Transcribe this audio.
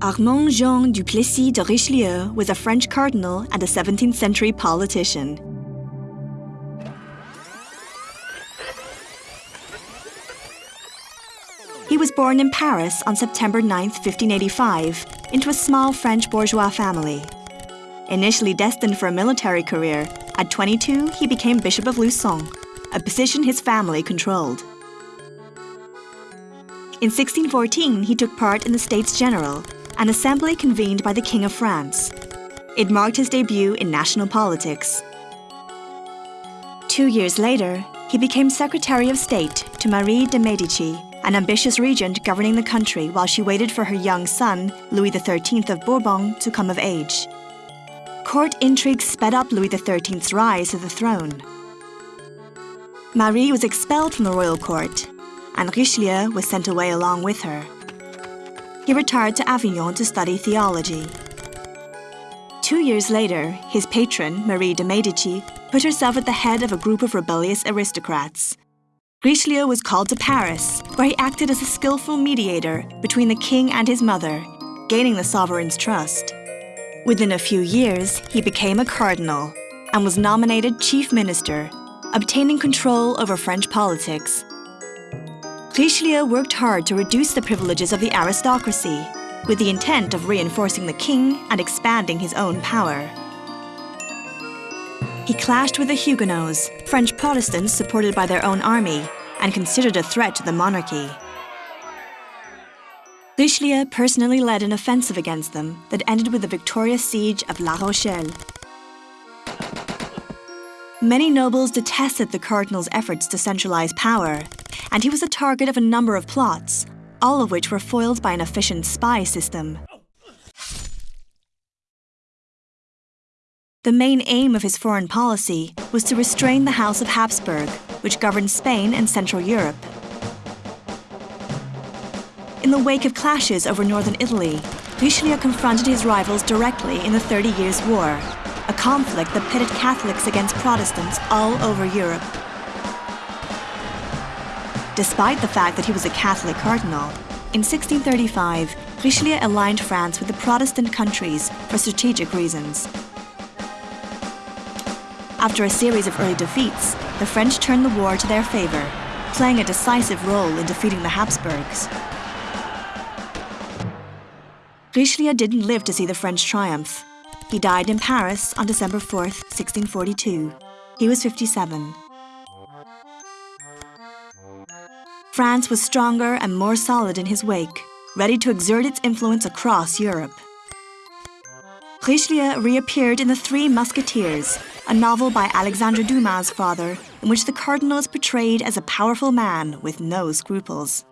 Armand Jean du Plessis de Richelieu was a French cardinal and a 17th century politician. He was born in Paris on September 9, 1585, into a small French bourgeois family. Initially destined for a military career, at 22 he became Bishop of Luçon, a position his family controlled. In 1614, he took part in the States General, an assembly convened by the King of France. It marked his debut in national politics. Two years later, he became Secretary of State to Marie de Medici, an ambitious regent governing the country while she waited for her young son, Louis XIII of Bourbon, to come of age. Court intrigues sped up Louis XIII's rise to the throne. Marie was expelled from the royal court, and Richelieu was sent away along with her. He retired to Avignon to study theology. Two years later, his patron, Marie de Medici, put herself at the head of a group of rebellious aristocrats. Richelieu was called to Paris, where he acted as a skillful mediator between the king and his mother, gaining the sovereign's trust. Within a few years, he became a cardinal and was nominated chief minister, obtaining control over French politics. Richelieu worked hard to reduce the privileges of the aristocracy, with the intent of reinforcing the king and expanding his own power. He clashed with the Huguenots, French Protestants supported by their own army, and considered a threat to the monarchy. Richelieu personally led an offensive against them that ended with the victorious siege of La Rochelle. Many nobles detested the cardinal's efforts to centralize power, and he was the target of a number of plots, all of which were foiled by an efficient spy system. The main aim of his foreign policy was to restrain the House of Habsburg, which governed Spain and Central Europe. In the wake of clashes over northern Italy, Richelieu confronted his rivals directly in the Thirty Years' War, a conflict that pitted Catholics against Protestants all over Europe. Despite the fact that he was a Catholic cardinal, in 1635, Richelieu aligned France with the Protestant countries for strategic reasons. After a series of early defeats, the French turned the war to their favour, playing a decisive role in defeating the Habsburgs. Richelieu didn't live to see the French triumph. He died in Paris on December 4, 1642. He was 57. France was stronger and more solid in his wake, ready to exert its influence across Europe. Richelieu reappeared in The Three Musketeers, a novel by Alexandre Dumas' father, in which the cardinal is portrayed as a powerful man with no scruples.